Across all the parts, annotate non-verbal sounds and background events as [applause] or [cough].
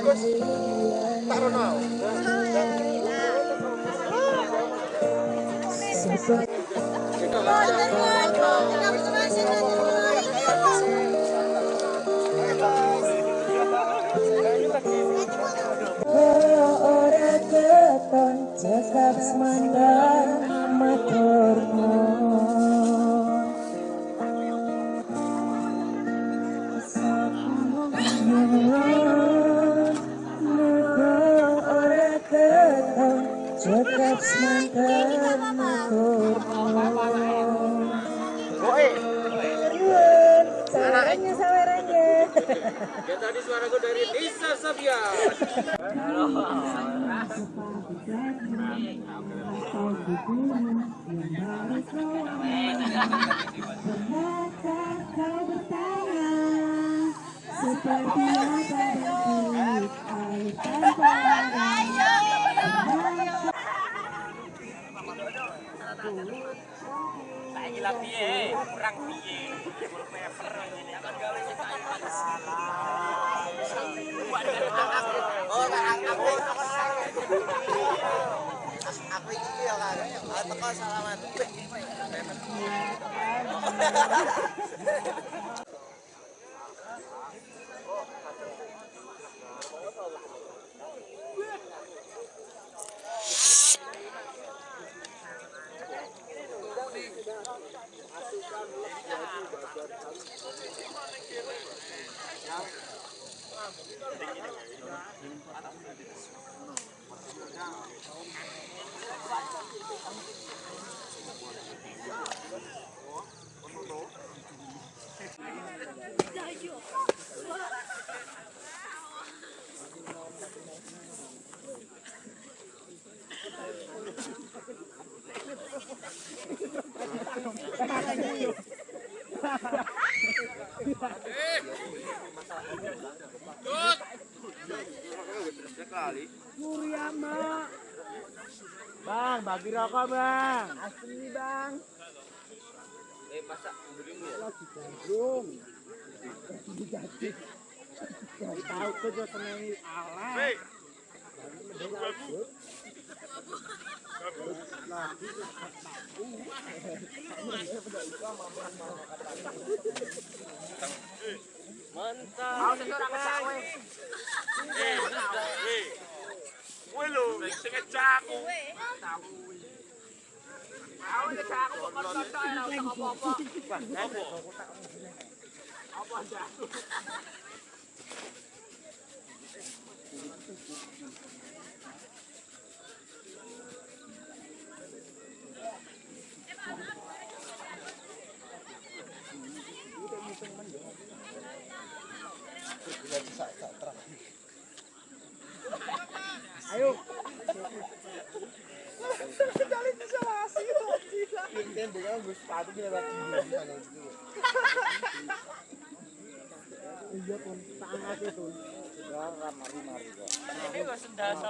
tekan dong, Gus. Tak rono. ora keton cekap semandang Ya tadi suaraku dari Nisa Sabian. kau Lah piye? Kurang piye? Wallpaper ngene akan gawe Oh, aku aku iki ya kan. Teko salaman. juga senangi alat. Hey. Mantap. Eh, eh. Gue lu, sing aku. Tahu. Apa? Apa? Apa? Apa? Apa jaku? Ayo pun, tangan itu. Ini wis ndasar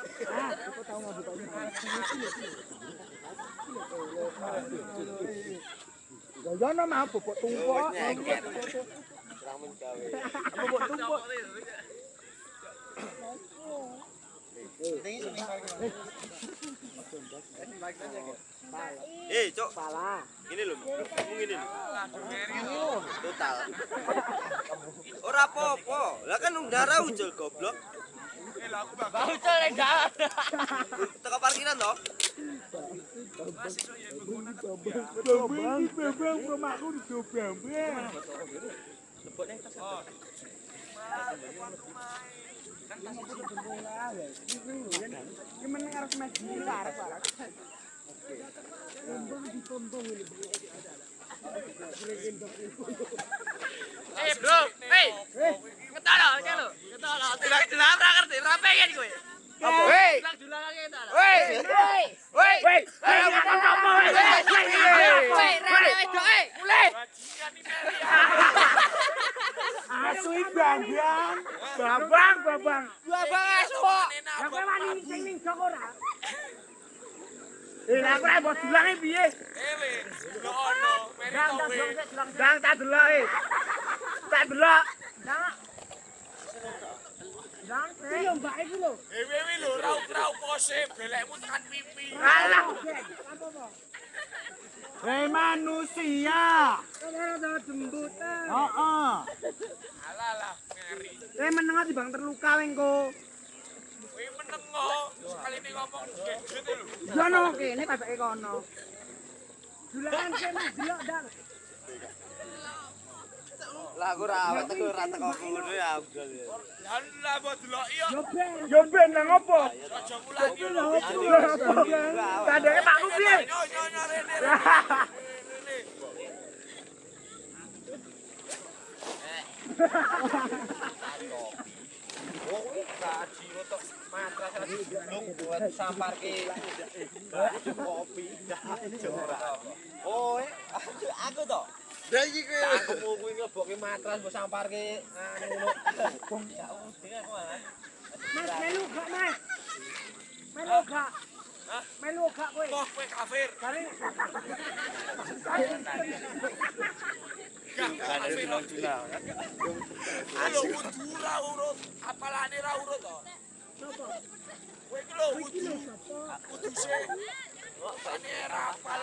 Ah, ini. Mah bobok tumpuk. Tumpuk. Eh, Cok, Salah. ini lho, kamu lho. Total. Ora apa-apa. Lah kan udara ujul goblok. Ujul ning dalan. Teko parkiran toh? Bambang, bambang, rumahku di bambang. Arep. Eh, bro. Hei. Ketara, kelo. Ketara. Tidak jelas ora ngerti, ora pengen kowe. Apa? Hei. Bilang julangan ketara. Woi. Woi. Woi. Woi. Apa-apa? Hei, rene wedok, hei. Mulai. Asu bambang. Babang, babang. Babang asu. Lah kowe wani sing ning jok ora? Eh, lah kowe mbok dulange piye? Ewe, lo ono, meri kowe. Dang tak delok e. Tak delok. Iki yo mbak iki lho. Ewewi lho, ra ora pose belekmu tekan pipi. Alah. Hei manusia. Kamu jembutan. Oh oh. Alah lah, ngeri. Eh menengah di bang terluka wengko. Wih menengah, sekali ini ngomong gadget lho. Jono, oke, ini pasak ikono. Julangan saya mas, jelok. Lah aku ora awet teko ora teko ngono ya Abdul. Ya lah mbok deloki yo. Yo ben nang opo? Aja mulai iki lho. Kadenge Pak Kupi. Oh, aku to. Lah iki kowe aku mau kuwi ngebokke matras mbok samparke anu ya udah aku Mas melu gak Mas? Melu gak? Melu gak kowe? Toh kowe kafir. Kali. Lho wudu ra urut, apalane ra urut to. Kowe iki lho wudu. Wudu sih. Ane ra apal.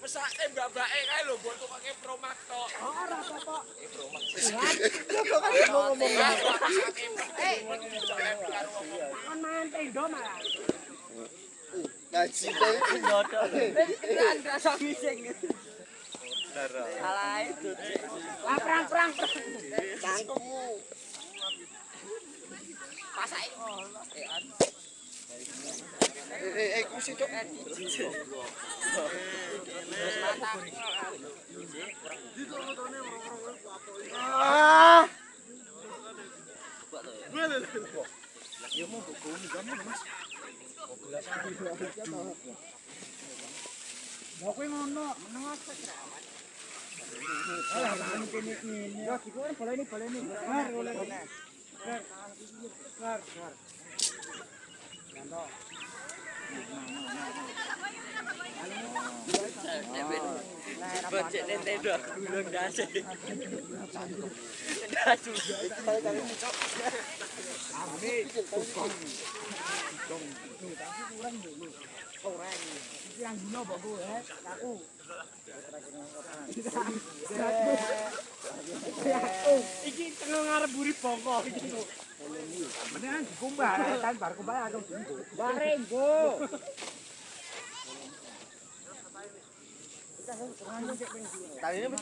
pesake mbak-mbake kae lho mbok tukake promak tok. Ora apa-apa. Promak. Kok kok kok ngomong. Eh, ngomong jalan karo. Kan mangan tendo malah. Ngaji teh nyoto. Kan rasa ngising. Salah itu. Lah perang-perang. Cangkemmu. Pasake. Eh. Allah. Eh, eh, konsito. Ah! Ya mau kok kau nih mas. Kok kelas Mau kau mau no, menengah sekerawat. Alah, ini ini. Ya, kita kan boleh ini, boleh ini. Kar, boleh ini. Kar, kar, kar. Bocek Nintendo gulung dasi. Iki yang dino mbok kowe. Aku. Iki tengah ngarep buri bongko. Beneran dikumbah, kan bar kumbah aku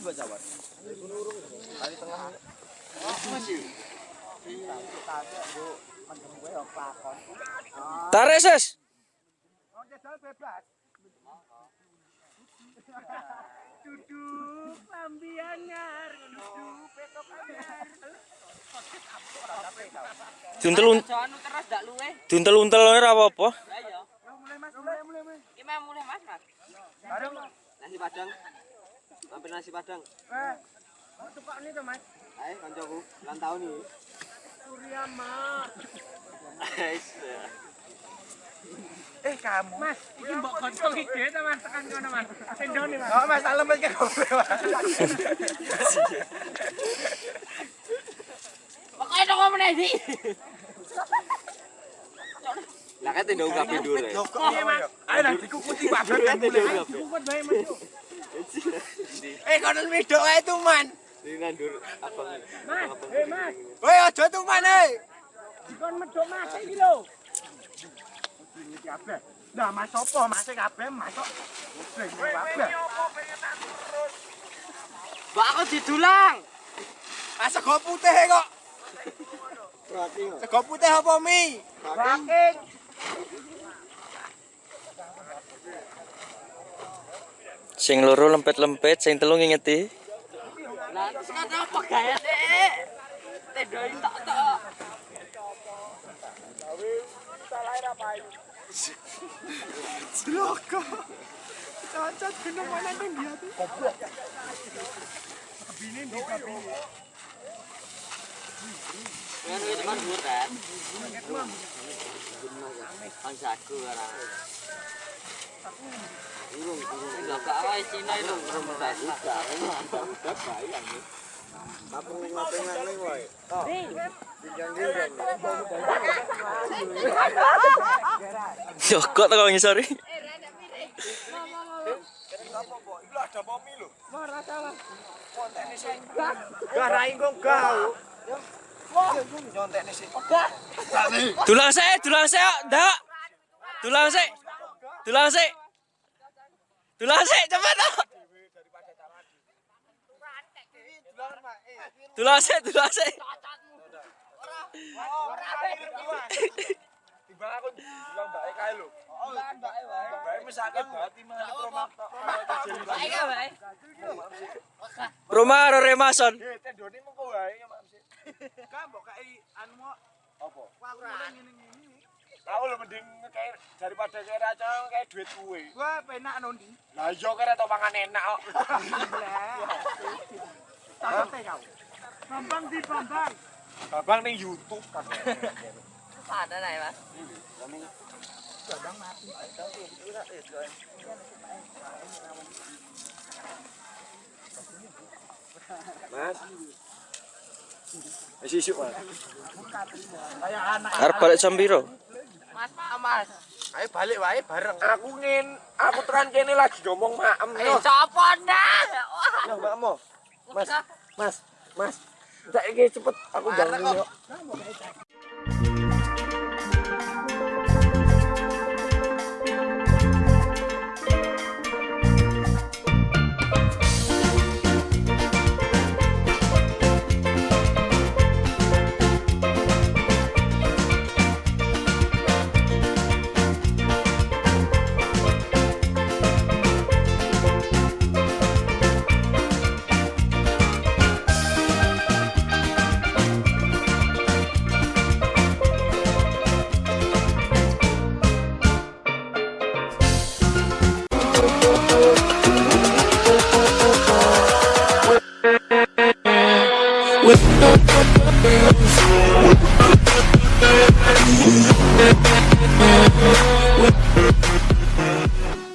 buat jawab. Tengah. Masih. Tarik bebas. duduk lambi anyar duduk betok anyar Duntel terus dak luwe. Duntel untel ora apa-apa. Ya iya. Mulai Mas, mulai mulai Mas. Mulai Mas, Mas. Bareng Nasi Padang. Ambil nasi Padang. Eh. Mau tukok ni to, Mas? Ae, kancaku, ulang tahun iki. Surya, Mas. [laughs] Eh, Eh kamu. Mas, ini mbok kocok iki ta Mas, tekan kono Mas. Sendone Mas. Oh Mas, tak lempet ke kowe Mas. Pokoke nang ngomene iki. Lah kate ndok gak pidur. Iya Mas. Ayo lah dikukuti babet kan mulai. Dikukut bae Mas. Eh kono wedok ae tuman. Ini nandur abang. Mas, eh Mas. Woi aja tuman e. Dikon medok Mas iki lho. Iki. Lah mas opo? Mas kabeh mas kok. Mbak aku didulang. Ah sego putih kok. Sego putih apa mie? Saking Sing loro lempet-lempet, sing telu ngingeti. Lah terus kan apa gaya dek? Tendoi tak Це легко. Та, та, ти нормально не м'яти. Кабіни, не кабіни. Ini teman hutan. Kan teman. orang. teman. Ini teman. Ini teman. Ini teman. Ini teman. Ini teman. Ini teman. Ini teman. Ini teman. Ini Jokot kok ngisori. ada momi lho. Garai kok gau. Nyontekne sih. Dulang sik, dulang sik, ndak. Dulang sik. Dulang sik. Tok. Dulang. Timbang aku bilang mbake kae lho. Mbake wae. Mbake mesake bati meneh promakto. Rumah karo Remason. Tendone mengko wae ya Mas. Ka mbok kai anu mo Apa? aku ngene ngene. Aku lho mending kayak daripada kayak raca kayak duit kuwe. Gua penak nondi. Lah iya kira tau mangan enak kok. [laughs] Kau. Bambang di Bambang. Babang ning YouTube kan. Ada nih, Mas. Mas. Wis isuk, Mas. Arep balik jam piro? Mas, Mas. Ayo balik wae bareng. Aku ngin, aku tekan kene lagi ngomong maem Eh, copo ndak? Yo, Mbakmu. Mas, Mas, Mas. Saiki cepet aku bangun yo.